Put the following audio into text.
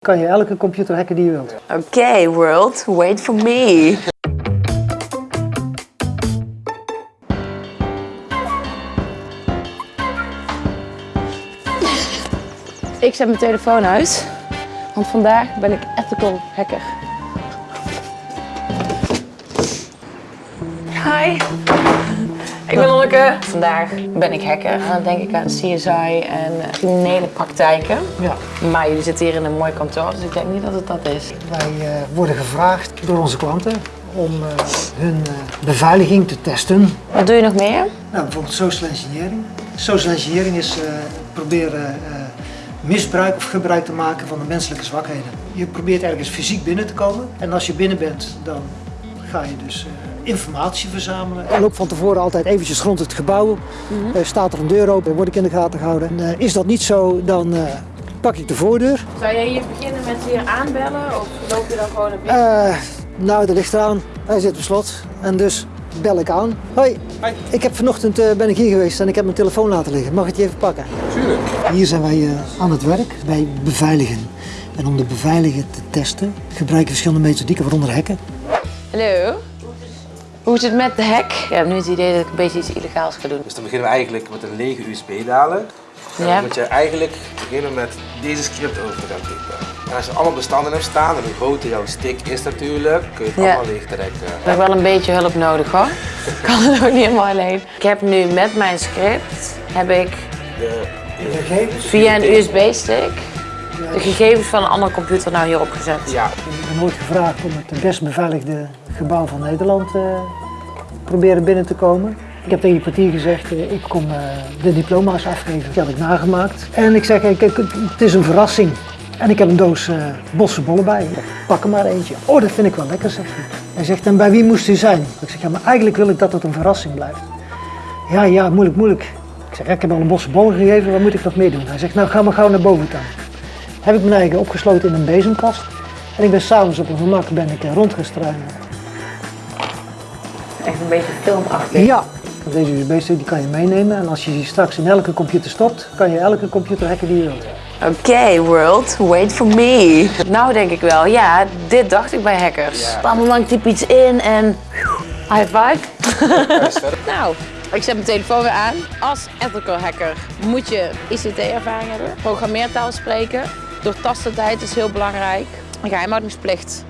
kan je elke computer hacken die je wilt. Oké, world, wait for me. Ik zet mijn telefoon uit, want vandaag ben ik ethical hacker. Hi. Ik ben Lonneke. Vandaag ben ik hacker en dan denk ik aan CSI en criminele praktijken. Ja, Maar jullie zitten hier in een mooi kantoor, dus ik denk niet dat het dat is. wij eh, worden gevraagd door onze klanten om eh, hun eh, beveiliging te testen. Wat doe je nog meer? Nou, bijvoorbeeld social engineering. Social engineering is proberen misbruik of gebruik te maken van de menselijke zwakheden. Je probeert ergens fysiek binnen te komen en als je binnen bent, dan ga je dus eh, informatie verzamelen. Ik loop van tevoren altijd eventjes rond het gebouw. Eh, staat er een deur open, word ik in de gaten gehouden. En, eh, is dat niet zo, dan eh, pak ik de voordeur. Zou jij hier beginnen met hier aanbellen of loop je dan gewoon naar Eh, nou, dat ligt eraan. Hij zit op slot. En dus bel ik aan. Hoi. Ik heb vanochtend eh, ben ik hier geweest en ik heb mijn telefoon laten liggen. Mag ik die even pakken? Tuurlijk. Hier zijn wij aan het werk. Wij beveiligen. En om de beveiligen te testen gebruiken we verschillende methodieken, waaronder hacken. Hallo? Hoe is het met de hack? Ik heb nu het idee dat ik een beetje iets illegaals ga doen. Dus dan beginnen we eigenlijk met een lege USB-daler. En Ja. dan moet je eigenlijk beginnen met deze script over te gaan typen. En als je allemaal bestanden hebt staan en hoe groot jouw stick is natuurlijk, kun je het Ja. allemaal leeg trekken. Ik heb wel een beetje hulp nodig hoor. Ik kan het ook niet helemaal alleen. Ik heb nu met mijn script heb ik De, Gegevens? via een USB-stick de gegevens van een andere computer nou hier opgezet. ja, Ik ben ooit gevraagd om het best beveiligde gebouw van Nederland eh proberen binnen te komen. Ik heb tegen die portier gezegd, eh, ik kom eh, de diploma's afgeven. Die had ik nagemaakt. En ik zeg, kijk, het is een verrassing. En ik heb een doos eh bosse bollen bij. Ik Pak er maar eentje. Oh, dat vind ik wel lekker, zegt hij. Hij zegt, en bij wie moest u zijn? Ik zeg, ja, maar eigenlijk wil ik dat het een verrassing blijft. Ja, ja, moeilijk, moeilijk. Ik zeg, ik heb al een bosse bollen gegeven, wat moet ik nog meer doen? Hij zegt, nou, ga maar gauw naar boven dan heb ik mijn eigen opgesloten in een bezemkast. En ik ben s'avonds op een gemak ben ik eh, rondgestruinen. Echt een beetje filmachtig. Ja, deze USB-stick die kan je meenemen. En als je die straks in elke computer stopt, kan je elke computer hacken die je wilt. Oké, world, wait for me. Nou denk ik wel, ja, dit dacht ik bij hackers. Ja. Een moment typ iets in en high five. nou, ik zet mijn telefoon weer aan. Als ethical hacker moet je ICT-ervaring hebben, programmeertaal spreken. Doortastendheid is heel belangrijk. Geheimhoudingsplicht